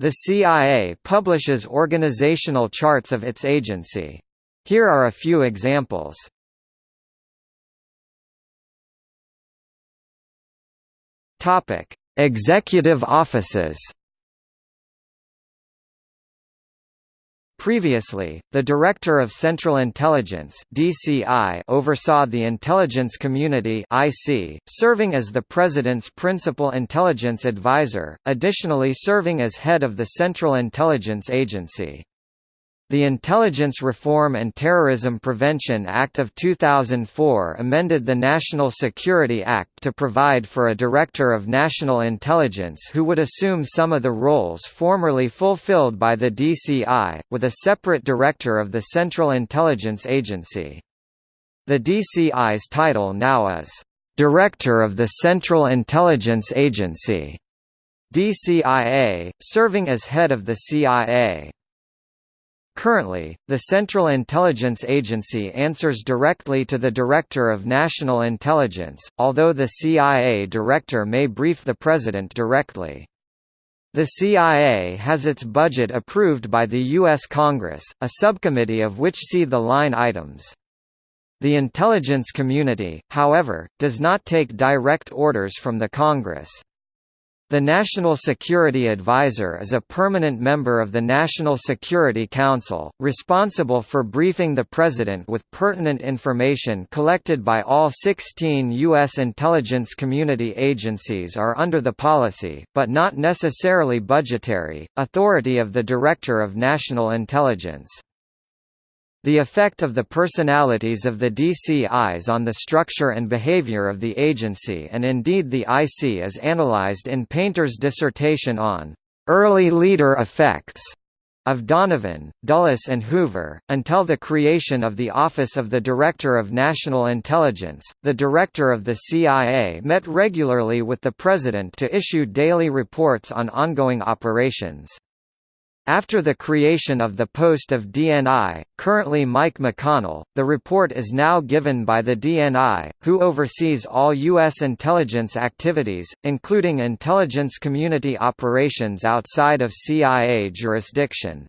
The CIA publishes organizational charts of its agency. Here are a few examples. Executive offices. Previously, the Director of Central Intelligence (DCI) oversaw the intelligence community (IC), serving as the President's principal intelligence advisor, additionally serving as head of the Central Intelligence Agency. The Intelligence Reform and Terrorism Prevention Act of 2004 amended the National Security Act to provide for a Director of National Intelligence who would assume some of the roles formerly fulfilled by the DCI, with a separate Director of the Central Intelligence Agency. The DCI's title now is, "...Director of the Central Intelligence Agency", DCIA, serving as head of the CIA. Currently, the Central Intelligence Agency answers directly to the Director of National Intelligence, although the CIA Director may brief the President directly. The CIA has its budget approved by the U.S. Congress, a subcommittee of which see the line items. The intelligence community, however, does not take direct orders from the Congress. The National Security Advisor is a permanent member of the National Security Council, responsible for briefing the President with pertinent information collected by all 16 U.S. intelligence community agencies are under the policy, but not necessarily budgetary, authority of the Director of National Intelligence. The effect of the personalities of the DCIs on the structure and behavior of the agency and indeed the IC is analyzed in Painter's dissertation on early leader effects of Donovan, Dulles and Hoover. Until the creation of the Office of the Director of National Intelligence, the Director of the CIA met regularly with the President to issue daily reports on ongoing operations. After the creation of the post of DNI, currently Mike McConnell, the report is now given by the DNI, who oversees all U.S. intelligence activities, including intelligence community operations outside of CIA jurisdiction.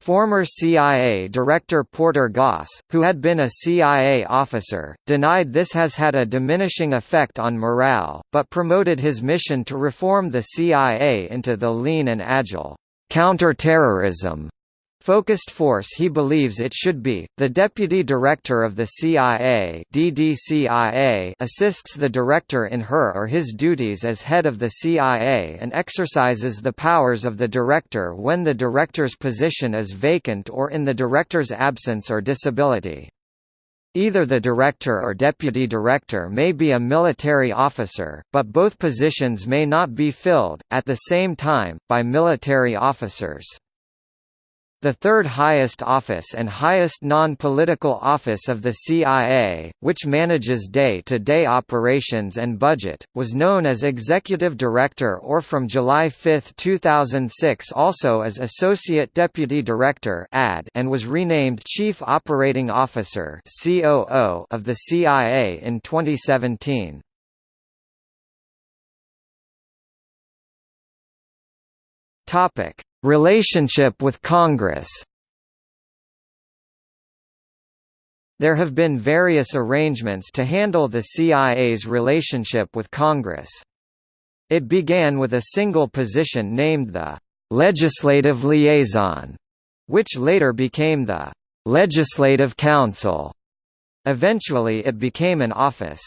Former CIA Director Porter Goss, who had been a CIA officer, denied this has had a diminishing effect on morale, but promoted his mission to reform the CIA into the lean and agile counterterrorism focused force he believes it should be. The Deputy Director of the CIA DDCIA assists the Director in her or his duties as head of the CIA and exercises the powers of the Director when the Director's position is vacant or in the Director's absence or disability. Either the director or deputy director may be a military officer, but both positions may not be filled, at the same time, by military officers. The third highest office and highest non-political office of the CIA, which manages day-to-day -day operations and budget, was known as Executive Director or from July 5, 2006 also as Associate Deputy Director and was renamed Chief Operating Officer of the CIA in 2017. Topic Relationship with Congress There have been various arrangements to handle the CIA's relationship with Congress. It began with a single position named the «legislative liaison», which later became the «legislative counsel». Eventually it became an office.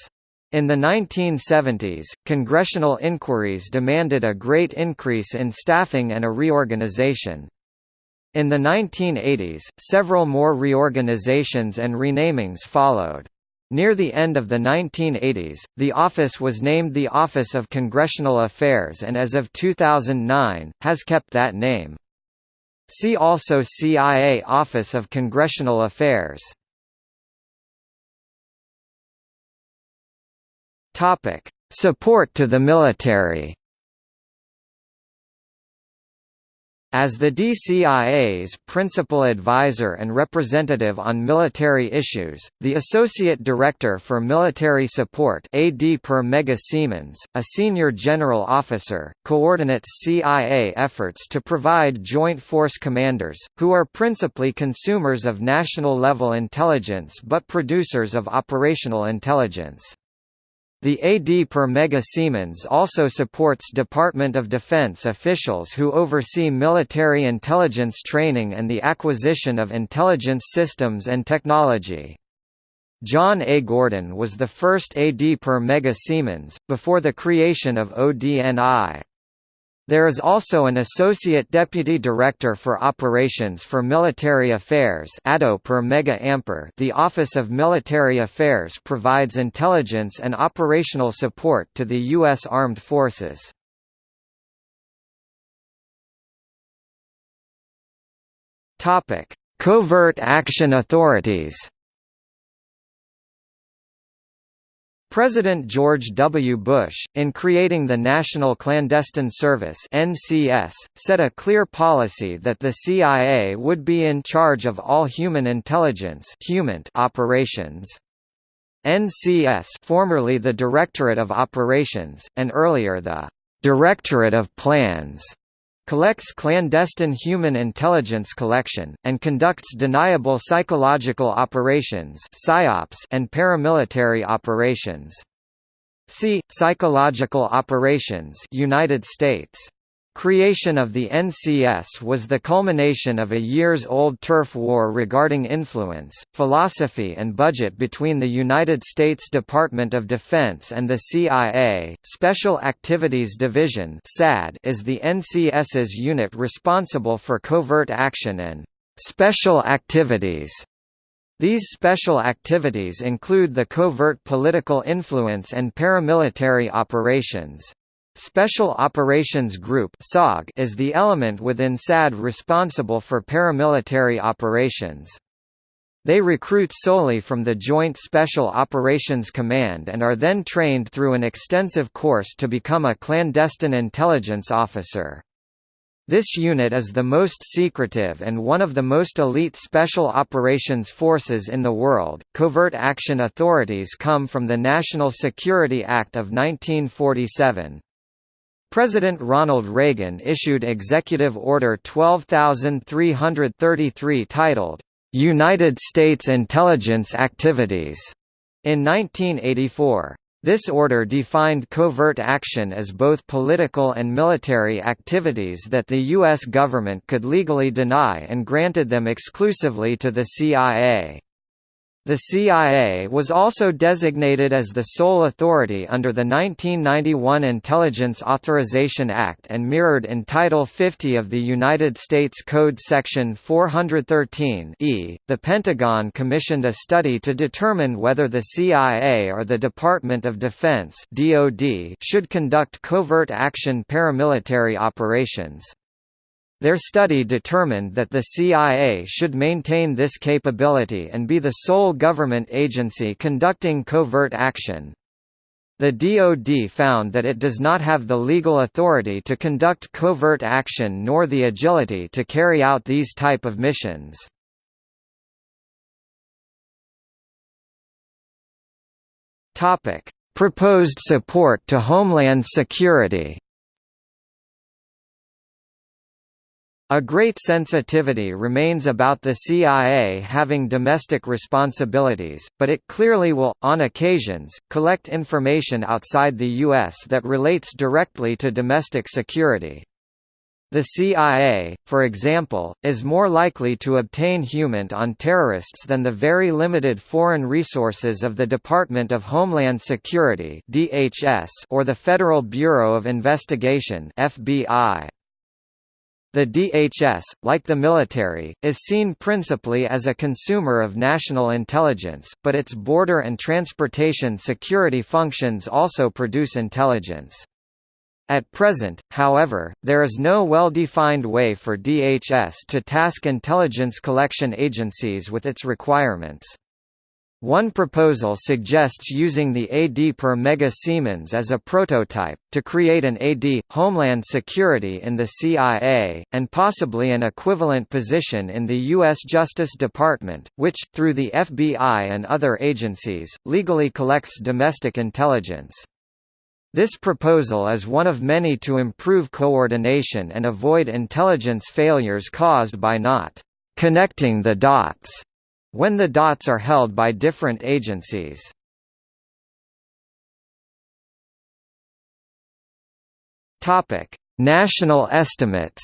In the 1970s, congressional inquiries demanded a great increase in staffing and a reorganization. In the 1980s, several more reorganizations and renamings followed. Near the end of the 1980s, the office was named the Office of Congressional Affairs and as of 2009, has kept that name. See also CIA Office of Congressional Affairs Topic: Support to the military. As the DCIA's principal advisor and representative on military issues, the Associate Director for Military Support AD per Mega Siemens, a senior general officer, coordinates CIA efforts to provide Joint Force commanders, who are principally consumers of national-level intelligence but producers of operational intelligence. The AD per Mega Siemens also supports Department of Defense officials who oversee military intelligence training and the acquisition of intelligence systems and technology. John A. Gordon was the first AD per Mega Siemens, before the creation of ODNI. There is also an Associate Deputy Director for Operations for Military Affairs Mega Ampere The Office of Military Affairs provides intelligence and operational support to the U.S. Armed Forces. Covert Action Authorities President George W. Bush, in creating the National Clandestine Service (NCS), set a clear policy that the CIA would be in charge of all human intelligence operations. NCS formerly the Directorate of Operations, and earlier the Directorate of Plans collects clandestine human intelligence collection, and conducts deniable psychological operations and paramilitary operations. See, Psychological Operations United States. Creation of the NCS was the culmination of a years-old turf war regarding influence, philosophy and budget between the United States Department of Defense and the CIA. Special Activities Division (SAD) is the NCS's unit responsible for covert action and special activities. These special activities include the covert political influence and paramilitary operations. Special Operations Group is the element within SAD responsible for paramilitary operations. They recruit solely from the Joint Special Operations Command and are then trained through an extensive course to become a clandestine intelligence officer. This unit is the most secretive and one of the most elite special operations forces in the world. Covert action authorities come from the National Security Act of 1947. President Ronald Reagan issued Executive Order 12333 titled, "'United States Intelligence Activities' in 1984. This order defined covert action as both political and military activities that the U.S. government could legally deny and granted them exclusively to the CIA. The CIA was also designated as the sole authority under the 1991 Intelligence Authorization Act and mirrored in Title 50 of the United States Code Section 413 e. The Pentagon commissioned a study to determine whether the CIA or the Department of Defense (DoD) should conduct covert action paramilitary operations. Their study determined that the CIA should maintain this capability and be the sole government agency conducting covert action. The DoD found that it does not have the legal authority to conduct covert action nor the agility to carry out these type of missions. Proposed support to Homeland Security A great sensitivity remains about the CIA having domestic responsibilities, but it clearly will, on occasions, collect information outside the U.S. that relates directly to domestic security. The CIA, for example, is more likely to obtain human on terrorists than the very limited foreign resources of the Department of Homeland Security or the Federal Bureau of Investigation FBI. The DHS, like the military, is seen principally as a consumer of national intelligence, but its border and transportation security functions also produce intelligence. At present, however, there is no well-defined way for DHS to task intelligence collection agencies with its requirements. One proposal suggests using the AD per mega Siemens as a prototype, to create an AD, Homeland Security in the CIA, and possibly an equivalent position in the U.S. Justice Department, which, through the FBI and other agencies, legally collects domestic intelligence. This proposal is one of many to improve coordination and avoid intelligence failures caused by not connecting the dots when the dots are held by different agencies. National estimates.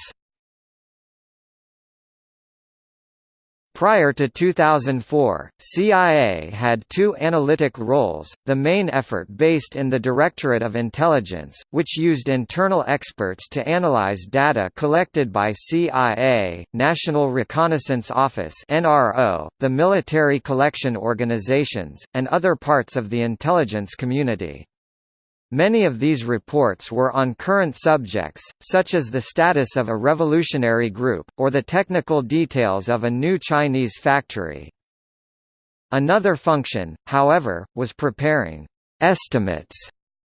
Prior to 2004, CIA had two analytic roles, the main effort based in the Directorate of Intelligence, which used internal experts to analyze data collected by CIA, National Reconnaissance Office the military collection organizations, and other parts of the intelligence community. Many of these reports were on current subjects, such as the status of a revolutionary group, or the technical details of a new Chinese factory. Another function, however, was preparing estimates,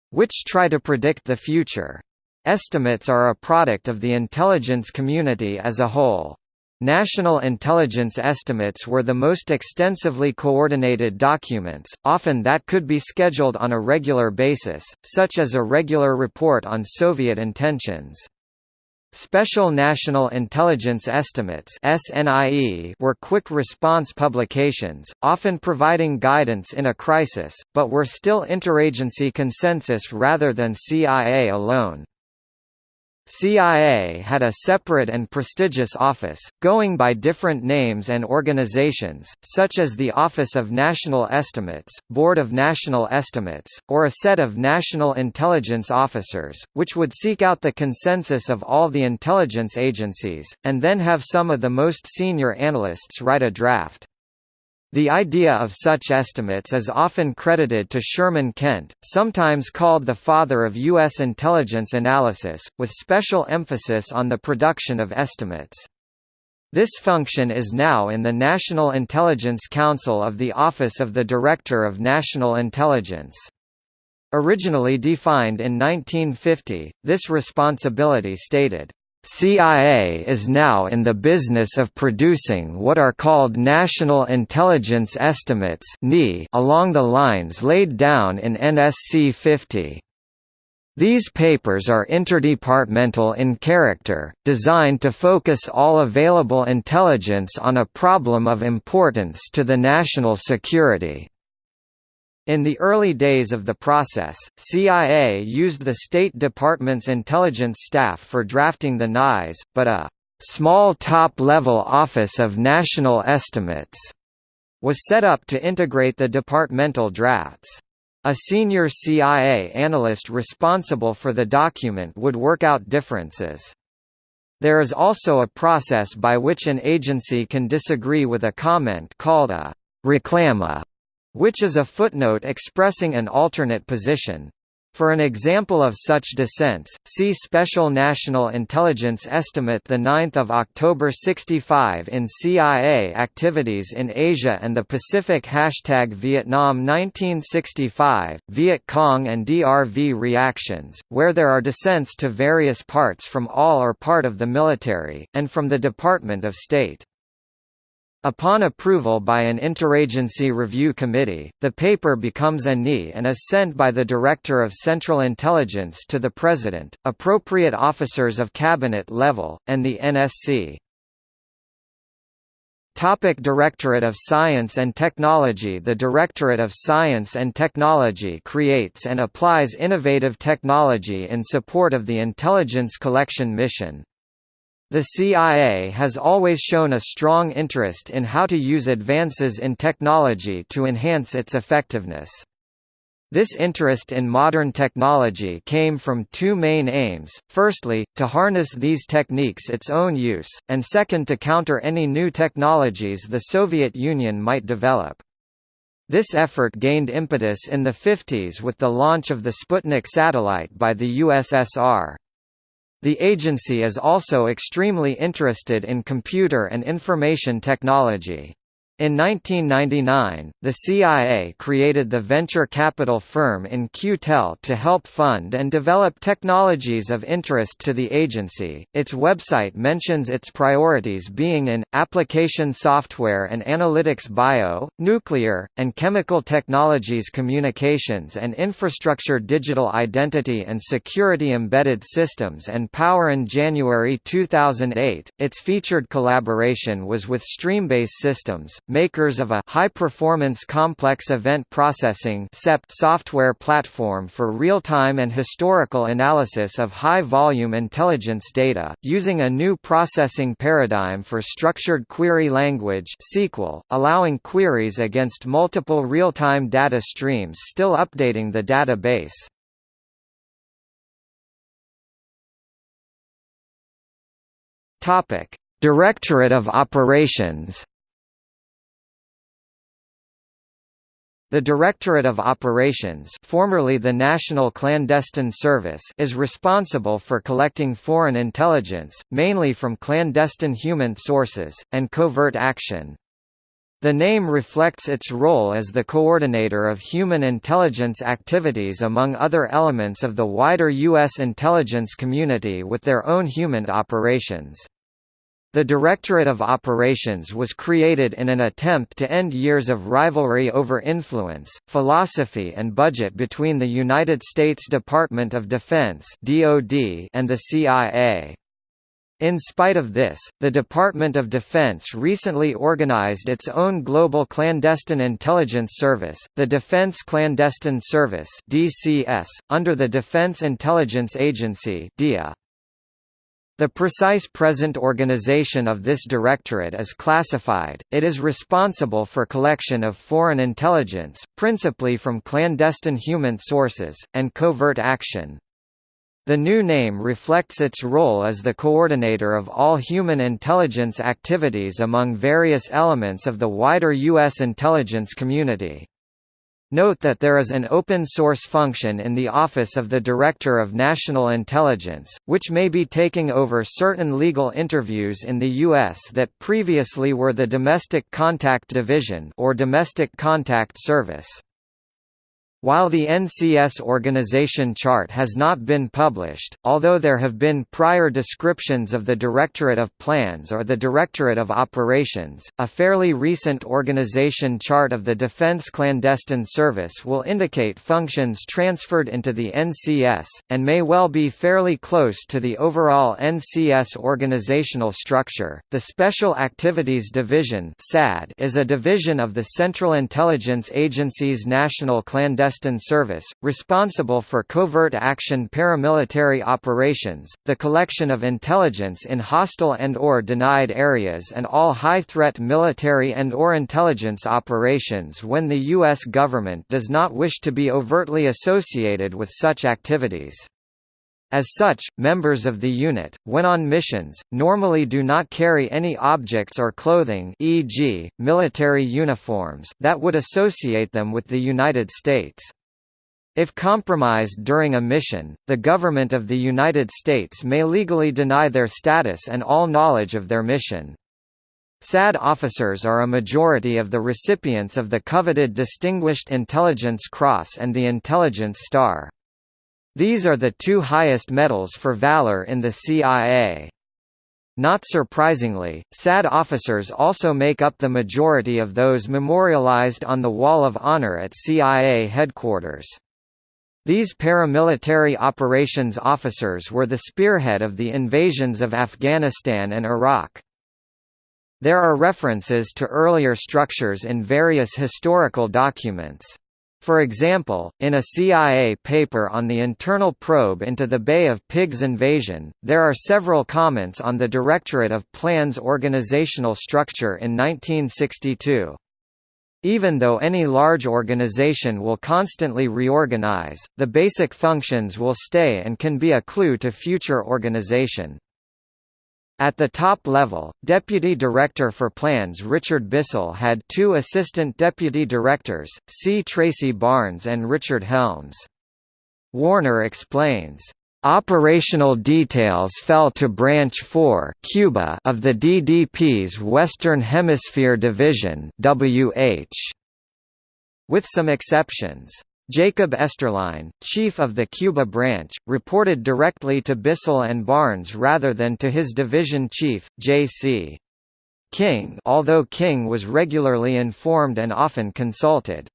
which try to predict the future. Estimates are a product of the intelligence community as a whole. National intelligence estimates were the most extensively coordinated documents, often that could be scheduled on a regular basis, such as a regular report on Soviet intentions. Special National Intelligence Estimates were quick response publications, often providing guidance in a crisis, but were still interagency consensus rather than CIA alone. CIA had a separate and prestigious office, going by different names and organizations, such as the Office of National Estimates, Board of National Estimates, or a set of national intelligence officers, which would seek out the consensus of all the intelligence agencies, and then have some of the most senior analysts write a draft. The idea of such estimates is often credited to Sherman Kent, sometimes called the father of U.S. intelligence analysis, with special emphasis on the production of estimates. This function is now in the National Intelligence Council of the Office of the Director of National Intelligence. Originally defined in 1950, this responsibility stated, CIA is now in the business of producing what are called National Intelligence Estimates along the lines laid down in NSC 50. These papers are interdepartmental in character, designed to focus all available intelligence on a problem of importance to the national security. In the early days of the process, CIA used the State Department's intelligence staff for drafting the NIs, but a small top-level Office of National Estimates was set up to integrate the departmental drafts. A senior CIA analyst responsible for the document would work out differences. There is also a process by which an agency can disagree with a comment called a reclama which is a footnote expressing an alternate position. For an example of such dissents, see Special National Intelligence Estimate 9 October 65 in CIA Activities in Asia and the Pacific Hashtag Vietnam 1965, Viet Cong and DRV Reactions, where there are dissents to various parts from all or part of the military, and from the Department of State. Upon approval by an interagency review committee, the paper becomes a NI and is sent by the Director of Central Intelligence to the President, appropriate officers of cabinet level, and the NSC. Topic Directorate of Science and Technology The Directorate of Science and Technology creates and applies innovative technology in support of the intelligence collection mission, the CIA has always shown a strong interest in how to use advances in technology to enhance its effectiveness. This interest in modern technology came from two main aims, firstly, to harness these techniques its own use, and second to counter any new technologies the Soviet Union might develop. This effort gained impetus in the 50s with the launch of the Sputnik satellite by the USSR. The agency is also extremely interested in computer and information technology. In 1999, the CIA created the venture capital firm In-Q-Tel to help fund and develop technologies of interest to the agency. Its website mentions its priorities being in application software and analytics bio, nuclear, and chemical technologies communications and infrastructure digital identity and security embedded systems and power in January 2008. Its featured collaboration was with StreamBase Systems, makers of a high-performance complex event processing software platform for real-time and historical analysis of high-volume intelligence data, using a new processing paradigm for structured query language SQL, allowing queries against multiple real-time data streams still updating the database. Topic: Directorate of Operations The Directorate of Operations formerly the National Clandestine Service is responsible for collecting foreign intelligence, mainly from clandestine human sources, and covert action. The name reflects its role as the coordinator of human intelligence activities among other elements of the wider U.S. intelligence community with their own human operations. The Directorate of Operations was created in an attempt to end years of rivalry over influence, philosophy and budget between the United States Department of Defense and the CIA. In spite of this, the Department of Defense recently organized its own global clandestine intelligence service, the Defense Clandestine Service (DCS), under the Defense Intelligence Agency (DIA). The precise present organization of this directorate is classified, it is responsible for collection of foreign intelligence, principally from clandestine human sources, and covert action. The new name reflects its role as the coordinator of all human intelligence activities among various elements of the wider U.S. intelligence community. Note that there is an open-source function in the Office of the Director of National Intelligence, which may be taking over certain legal interviews in the U.S. that previously were the Domestic Contact Division or Domestic Contact Service. While the NCS organization chart has not been published, although there have been prior descriptions of the Directorate of Plans or the Directorate of Operations, a fairly recent organization chart of the Defense Clandestine Service will indicate functions transferred into the NCS, and may well be fairly close to the overall NCS organizational structure. The Special Activities Division is a division of the Central Intelligence Agency's National Clandestine clandestine service, responsible for covert action paramilitary operations, the collection of intelligence in hostile and or denied areas and all high-threat military and or intelligence operations when the U.S. government does not wish to be overtly associated with such activities. As such, members of the unit, when on missions, normally do not carry any objects or clothing e.g., military uniforms that would associate them with the United States. If compromised during a mission, the government of the United States may legally deny their status and all knowledge of their mission. SAD officers are a majority of the recipients of the coveted Distinguished Intelligence Cross and the Intelligence Star. These are the two highest medals for valor in the CIA. Not surprisingly, SAD officers also make up the majority of those memorialized on the Wall of Honor at CIA headquarters. These paramilitary operations officers were the spearhead of the invasions of Afghanistan and Iraq. There are references to earlier structures in various historical documents. For example, in a CIA paper on the internal probe into the Bay of Pigs invasion, there are several comments on the Directorate of Plans organizational structure in 1962. Even though any large organization will constantly reorganize, the basic functions will stay and can be a clue to future organization. At the top level, Deputy Director for Plans Richard Bissell had two Assistant Deputy Directors, C. Tracy Barnes and Richard Helms. Warner explains, Operational details fell to Branch 4 Cuba of the DDP's Western Hemisphere Division WH. With some exceptions. Jacob Esterline, chief of the Cuba branch, reported directly to Bissell and Barnes rather than to his division chief, J.C. King although King was regularly informed and often consulted.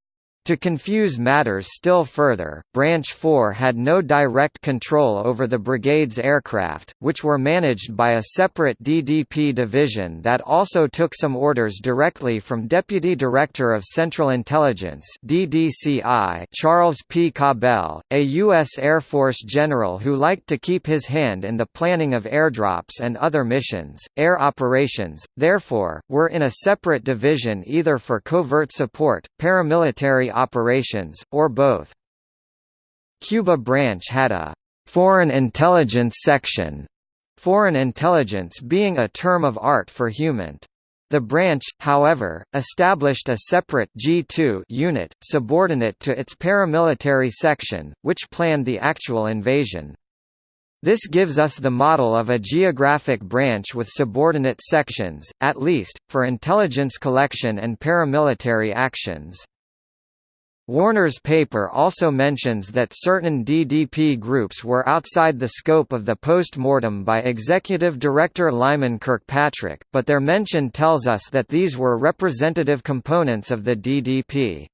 To confuse matters still further, Branch 4 had no direct control over the brigade's aircraft, which were managed by a separate DDP division that also took some orders directly from Deputy Director of Central Intelligence DDCI Charles P. Cabell, a U.S. Air Force general who liked to keep his hand in the planning of airdrops and other missions. Air operations, therefore, were in a separate division either for covert support, paramilitary operations, or both. Cuba branch had a «foreign intelligence section», foreign intelligence being a term of art for HUMINT. The branch, however, established a separate G2 unit, subordinate to its paramilitary section, which planned the actual invasion. This gives us the model of a geographic branch with subordinate sections, at least, for intelligence collection and paramilitary actions. Warner's paper also mentions that certain DDP groups were outside the scope of the post-mortem by Executive Director Lyman Kirkpatrick, but their mention tells us that these were representative components of the DDP.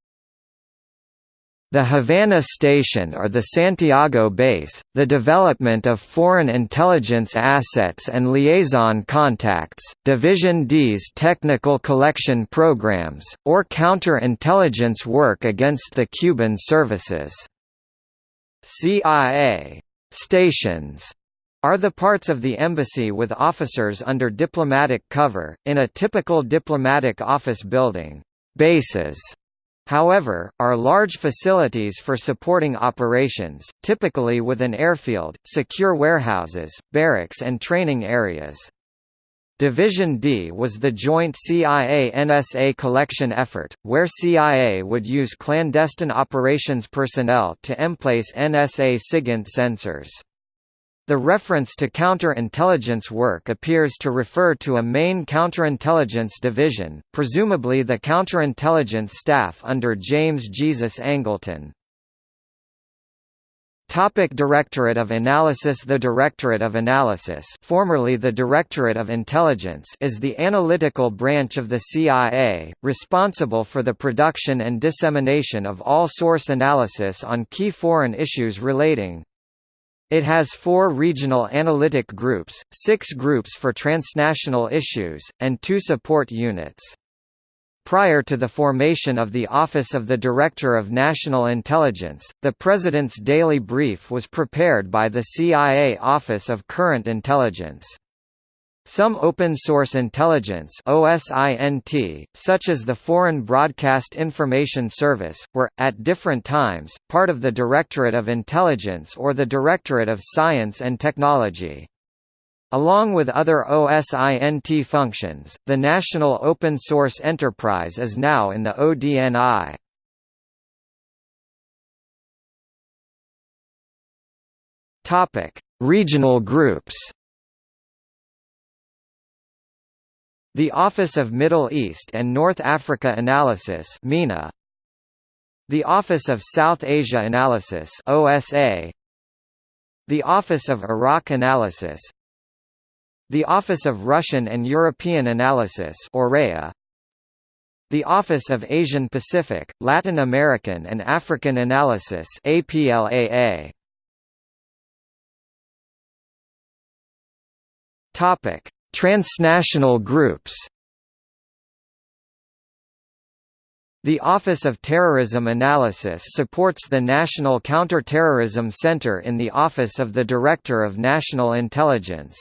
The Havana Station or the Santiago Base, the development of foreign intelligence assets and liaison contacts, Division D's technical collection programs, or counter-intelligence work against the Cuban services. CIA stations are the parts of the embassy with officers under diplomatic cover, in a typical diplomatic office building. Bases However, are large facilities for supporting operations, typically with an airfield, secure warehouses, barracks and training areas. Division D was the joint CIA-NSA collection effort, where CIA would use clandestine operations personnel to emplace NSA SIGINT sensors. The reference to counterintelligence work appears to refer to a main counterintelligence division, presumably the counterintelligence staff under James Jesus Angleton. Topic Directorate of Analysis The Directorate of Analysis formerly the Directorate of Intelligence is the analytical branch of the CIA, responsible for the production and dissemination of all source analysis on key foreign issues relating, it has four regional analytic groups, six groups for transnational issues, and two support units. Prior to the formation of the Office of the Director of National Intelligence, the President's daily brief was prepared by the CIA Office of Current Intelligence. Some open-source intelligence OSINT, such as the Foreign Broadcast Information Service, were, at different times, part of the Directorate of Intelligence or the Directorate of Science and Technology. Along with other OSINT functions, the National Open Source Enterprise is now in the ODNI. Regional groups The Office of Middle East and North Africa Analysis MENA The Office of South Asia Analysis OSA The Office of Iraq Analysis The Office of Russian and European Analysis OREA the Office of Asian Pacific, Latin American and African Analysis APLAA. Topic: Transnational groups The Office of Terrorism Analysis supports the National Counter-Terrorism Center in the Office of the Director of National Intelligence.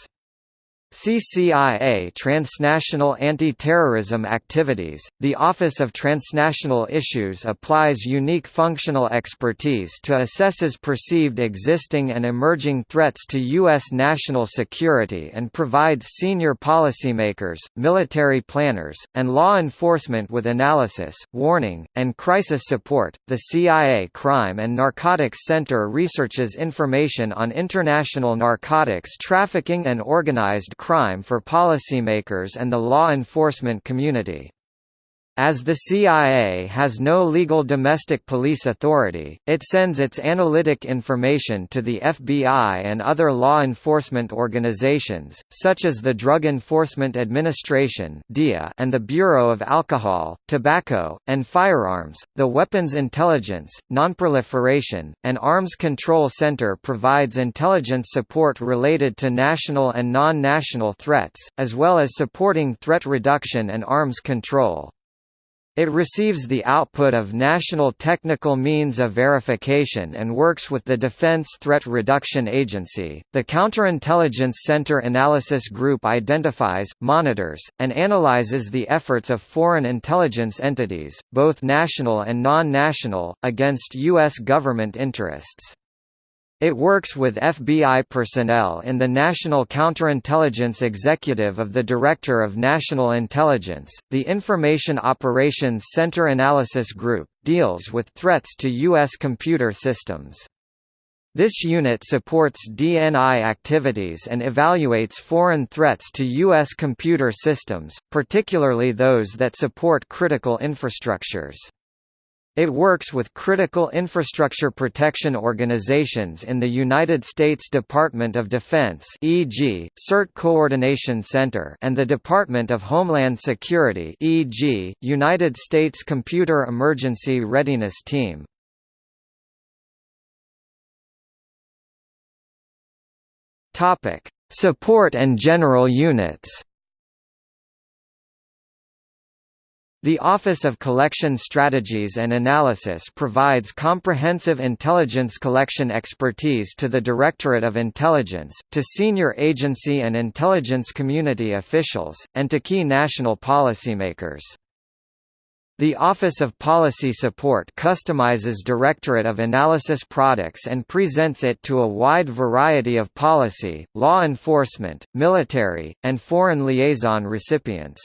CCIA Transnational Anti-Terrorism Activities, the Office of Transnational Issues applies unique functional expertise to assesses perceived existing and emerging threats to U.S. national security and provides senior policymakers, military planners, and law enforcement with analysis, warning, and crisis support. The CIA Crime and Narcotics Center researches information on international narcotics trafficking and organized crime for policymakers and the law enforcement community. As the CIA has no legal domestic police authority, it sends its analytic information to the FBI and other law enforcement organizations, such as the Drug Enforcement Administration and the Bureau of Alcohol, Tobacco, and Firearms. The Weapons Intelligence, Nonproliferation, and Arms Control Center provides intelligence support related to national and non-national threats, as well as supporting threat reduction and arms control. It receives the output of National Technical Means of Verification and works with the Defense Threat Reduction Agency. The Counterintelligence Center Analysis Group identifies, monitors, and analyzes the efforts of foreign intelligence entities, both national and non national, against U.S. government interests. It works with FBI personnel in the National Counterintelligence Executive of the Director of National Intelligence. The Information Operations Center Analysis Group deals with threats to U.S. computer systems. This unit supports DNI activities and evaluates foreign threats to U.S. computer systems, particularly those that support critical infrastructures. It works with critical infrastructure protection organizations in the United States Department of Defense e.g., CERT Coordination Center and the Department of Homeland Security e.g., United States Computer Emergency Readiness Team. Support and general units The Office of Collection Strategies and Analysis provides comprehensive intelligence collection expertise to the Directorate of Intelligence, to senior agency and intelligence community officials, and to key national policymakers. The Office of Policy Support customizes Directorate of Analysis products and presents it to a wide variety of policy, law enforcement, military, and foreign liaison recipients.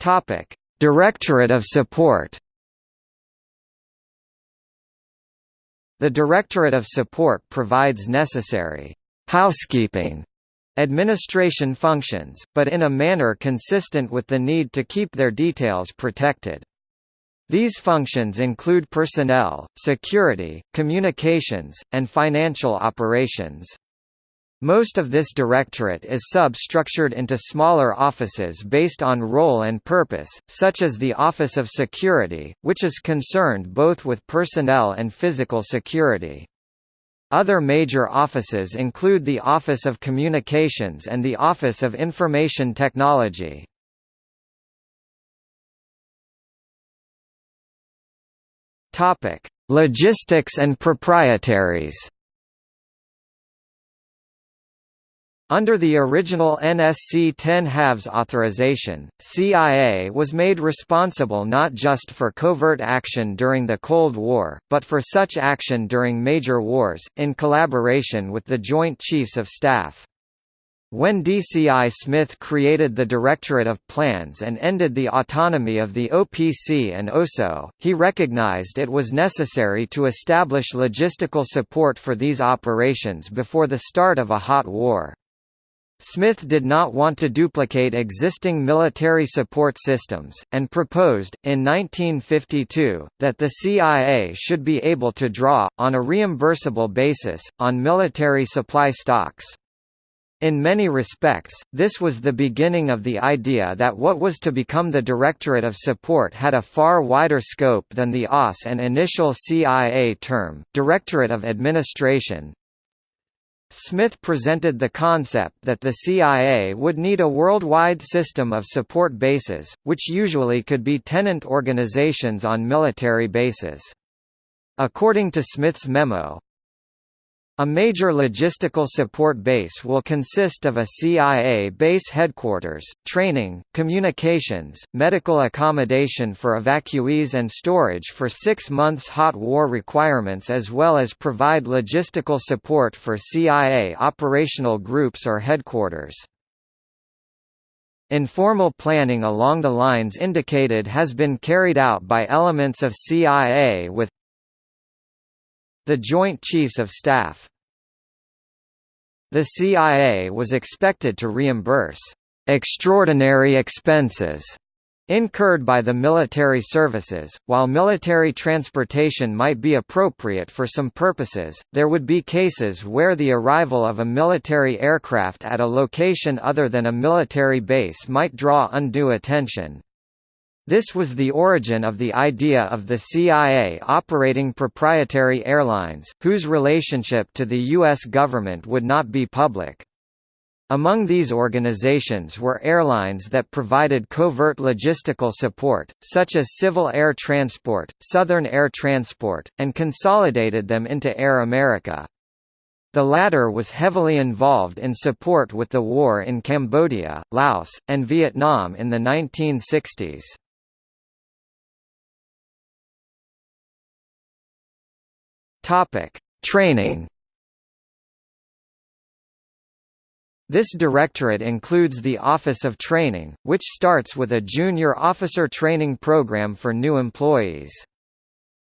Topic: Directorate of Support. The Directorate of Support provides necessary housekeeping administration functions, but in a manner consistent with the need to keep their details protected. These functions include personnel, security, communications, and financial operations. Most of this directorate is sub-structured into smaller offices based on role and purpose, such as the Office of Security, which is concerned both with personnel and physical security. Other major offices include the Office of Communications and the Office of Information Technology. Logistics and proprietaries Under the original NSC 10 halves authorization, CIA was made responsible not just for covert action during the Cold War, but for such action during major wars, in collaboration with the Joint Chiefs of Staff. When DCI Smith created the Directorate of Plans and ended the autonomy of the OPC and OSO, he recognized it was necessary to establish logistical support for these operations before the start of a hot war. Smith did not want to duplicate existing military support systems, and proposed, in 1952, that the CIA should be able to draw, on a reimbursable basis, on military supply stocks. In many respects, this was the beginning of the idea that what was to become the Directorate of Support had a far wider scope than the OSS and initial CIA term, Directorate of Administration, Smith presented the concept that the CIA would need a worldwide system of support bases, which usually could be tenant organizations on military bases. According to Smith's memo, A major logistical support base will consist of a CIA base headquarters, training, communications, medical accommodation for evacuees and storage for six months hot war requirements as well as provide logistical support for CIA operational groups or headquarters. Informal planning along the lines indicated has been carried out by elements of CIA with the Joint Chiefs of Staff The CIA was expected to reimburse «extraordinary expenses» incurred by the military services. While military transportation might be appropriate for some purposes, there would be cases where the arrival of a military aircraft at a location other than a military base might draw undue attention. This was the origin of the idea of the CIA operating proprietary airlines, whose relationship to the U.S. government would not be public. Among these organizations were airlines that provided covert logistical support, such as Civil Air Transport, Southern Air Transport, and consolidated them into Air America. The latter was heavily involved in support with the war in Cambodia, Laos, and Vietnam in the 1960s. Topic: Training. This directorate includes the Office of Training, which starts with a junior officer training program for new employees.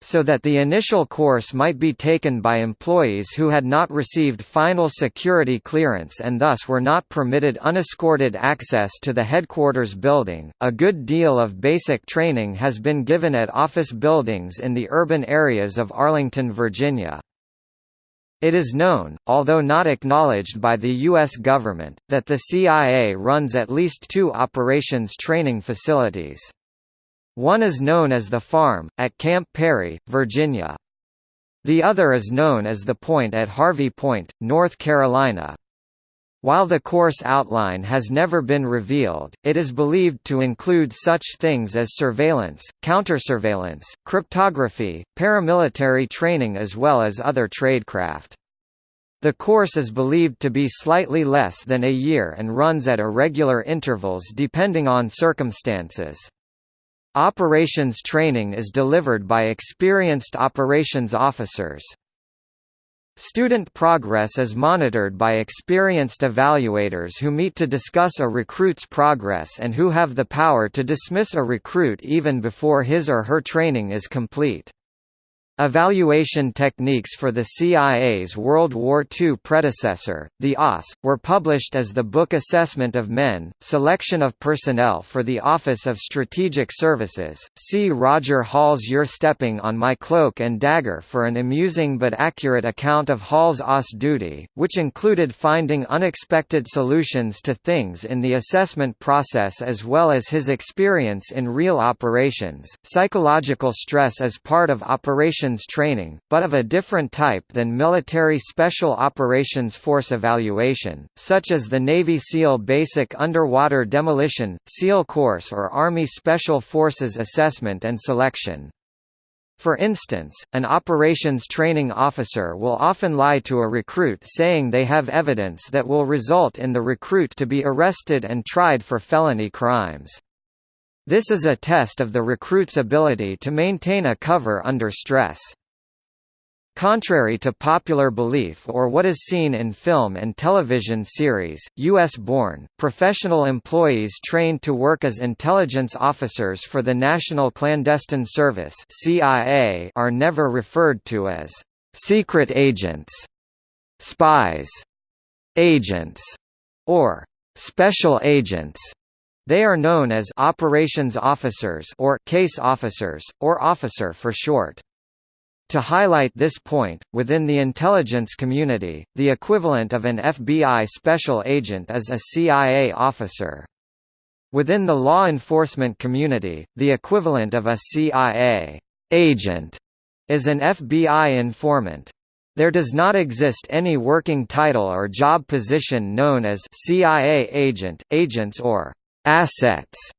So that the initial course might be taken by employees who had not received final security clearance and thus were not permitted unescorted access to the headquarters building. A good deal of basic training has been given at office buildings in the urban areas of Arlington, Virginia. It is known, although not acknowledged by the U.S. government, that the CIA runs at least two operations training facilities. One is known as the Farm, at Camp Peary, Virginia. The other is known as the Point at Harvey Point, North Carolina. While the course outline has never been revealed, it is believed to include such things as surveillance, countersurveillance, cryptography, paramilitary training as well as other tradecraft. The course is believed to be slightly less than a year and runs at irregular intervals depending on circumstances. Operations training is delivered by experienced operations officers. Student progress is monitored by experienced evaluators who meet to discuss a recruit's progress and who have the power to dismiss a recruit even before his or her training is complete. Evaluation techniques for the CIA's World War II predecessor, the OSS, were published as the book Assessment of Men, Selection of Personnel for the Office of Strategic Services. See Roger Hall's You're Stepping on My Cloak and Dagger for an amusing but accurate account of Hall's OSS duty, which included finding unexpected solutions to things in the assessment process as well as his experience in real operations. Psychological stress as part of Operation operations training, but of a different type than military Special Operations Force evaluation, such as the Navy SEAL Basic Underwater Demolition, SEAL Course or Army Special Forces Assessment and Selection. For instance, an operations training officer will often lie to a recruit saying they have evidence that will result in the recruit to be arrested and tried for felony crimes. This is a test of the recruit's ability to maintain a cover under stress. Contrary to popular belief or what is seen in film and television series, U.S.-born, professional employees trained to work as intelligence officers for the National Clandestine Service CIA are never referred to as «secret agents», «spies», «agents» or «special agents». They are known as operations officers or case officers, or officer for short. To highlight this point, within the intelligence community, the equivalent of an FBI special agent is a CIA officer. Within the law enforcement community, the equivalent of a CIA agent is an FBI informant. There does not exist any working title or job position known as CIA agent, agents or assets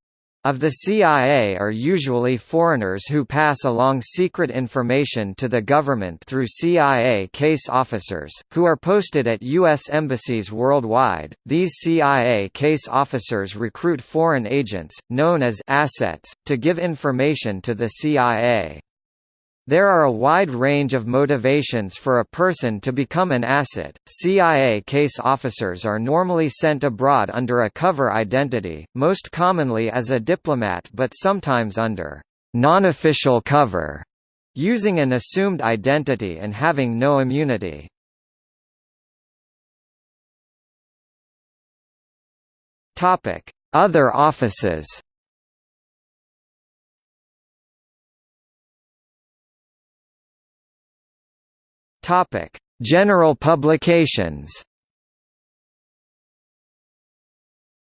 of the CIA are usually foreigners who pass along secret information to the government through CIA case officers, who are posted at U.S. embassies worldwide. These CIA case officers recruit foreign agents, known as assets, to give information to the CIA. There are a wide range of motivations for a person to become an asset. CIA case officers are normally sent abroad under a cover identity, most commonly as a diplomat but sometimes under non-official cover, using an assumed identity and having no immunity. Topic: Other offices. Topic: General publications.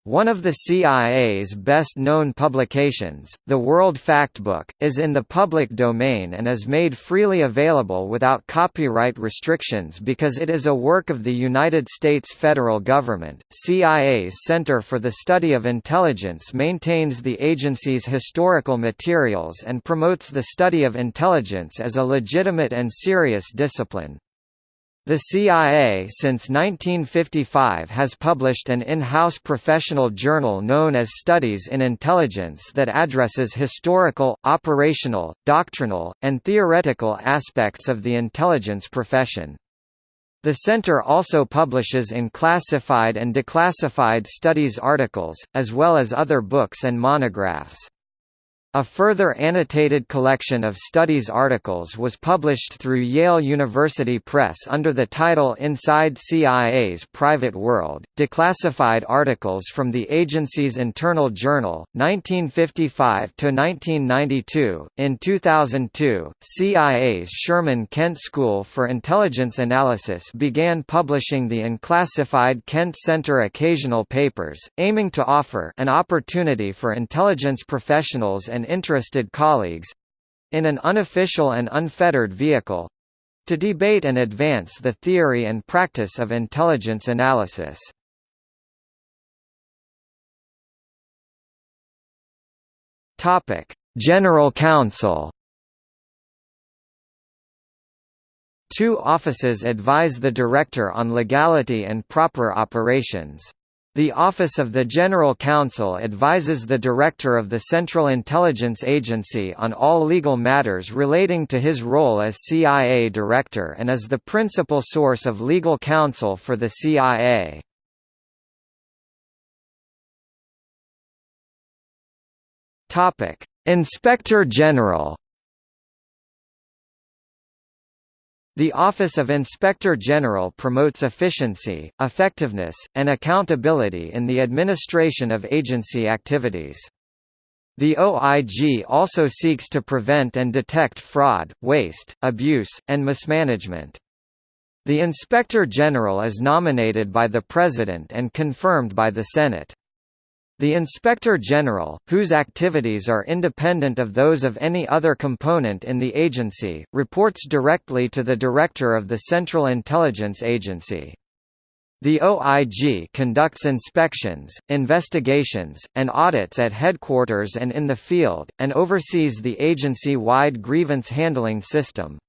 One of the CIA's best-known publications, the World Factbook, is in the public domain and is made freely available without copyright restrictions because it is a work of the United States federal government. CIA's Center for the Study of Intelligence maintains the agency's historical materials and promotes the study of intelligence as a legitimate and serious discipline. The CIA since 1955 has published an in-house professional journal known as Studies in Intelligence that addresses historical, operational, doctrinal, and theoretical aspects of the intelligence profession. The center also publishes in classified and declassified studies articles, as well as other books and monographs. A further annotated collection of studies articles was published through Yale University Press under the title Inside CIA's Private World, declassified articles from the agency's internal journal, 1955 to 1992. In 2002, CIA's Sherman Kent School for Intelligence Analysis began publishing the unclassified Kent Center Occasional Papers, aiming to offer an opportunity for intelligence professionals and and interested colleagues—in an unofficial and unfettered vehicle—to debate and advance the theory and practice of intelligence analysis. General Counsel Two offices advise the Director on legality and proper operations. The Office of the General Counsel advises the Director of the Central Intelligence Agency on all legal matters relating to his role as CIA Director and is the principal source of legal counsel for the CIA. Inspector General The Office of Inspector General promotes efficiency, effectiveness, and accountability in the administration of agency activities. The OIG also seeks to prevent and detect fraud, waste, abuse, and mismanagement. The Inspector General is nominated by the President and confirmed by the Senate. The Inspector General, whose activities are independent of those of any other component in the agency, reports directly to the Director of the Central Intelligence Agency. The OIG conducts inspections, investigations, and audits at headquarters and in the field, and oversees the agency-wide grievance handling system.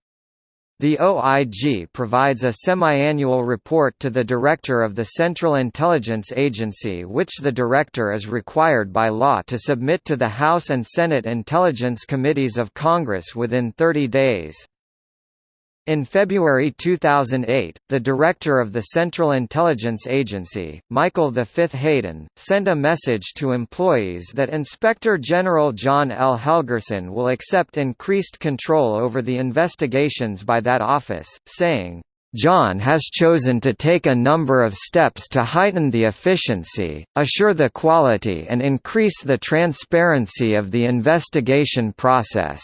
The OIG provides a semi-annual report to the Director of the Central Intelligence Agency which the Director is required by law to submit to the House and Senate Intelligence Committees of Congress within 30 days. In February 2008, the director of the Central Intelligence Agency, Michael V. Hayden, sent a message to employees that Inspector General John L. Helgerson will accept increased control over the investigations by that office, saying, John has chosen to take a number of steps to heighten the efficiency, assure the quality and increase the transparency of the investigation process.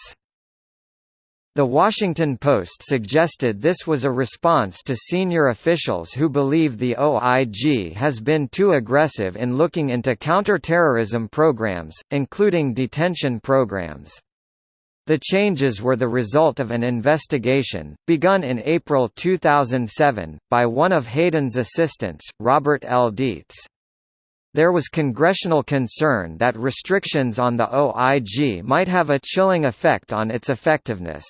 The Washington Post suggested this was a response to senior officials who believe the OIG has been too aggressive in looking into counterterrorism programs, including detention programs. The changes were the result of an investigation, begun in April 2007, by one of Hayden's assistants, Robert L. Deitz. there was congressional concern that restrictions on the OIG might have a chilling effect on its effectiveness.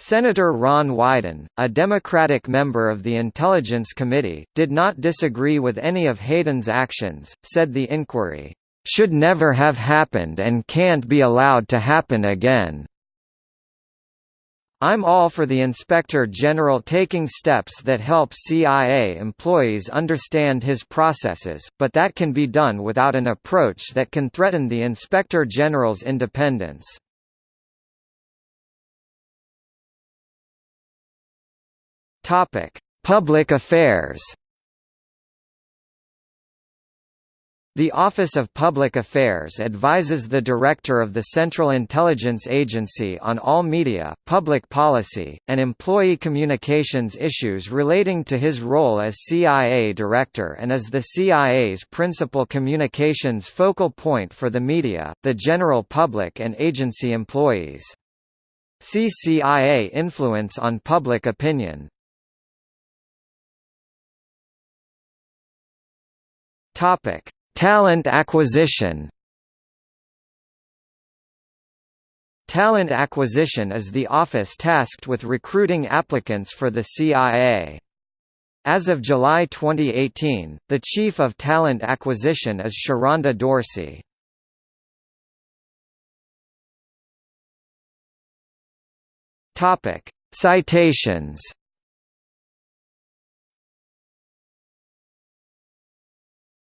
Senator Ron Wyden, a Democratic member of the Intelligence Committee, did not disagree with any of Hayden's actions, said the inquiry, "...should never have happened and can't be allowed to happen again." I'm all for the Inspector General taking steps that help CIA employees understand his processes, but that can be done without an approach that can threaten the Inspector General's independence. Public affairs The Office of Public Affairs advises the Director of the Central Intelligence Agency on all media, public policy, and employee communications issues relating to his role as CIA Director and is the CIA's principal communications focal point for the media, the general public and agency employees. See CIA influence on public opinion. Topic Talent acquisition Talent acquisition is the office tasked with recruiting applicants for the CIA. As of July 2018, the Chief of Talent Acquisition is Sharonda Dorsey. Citations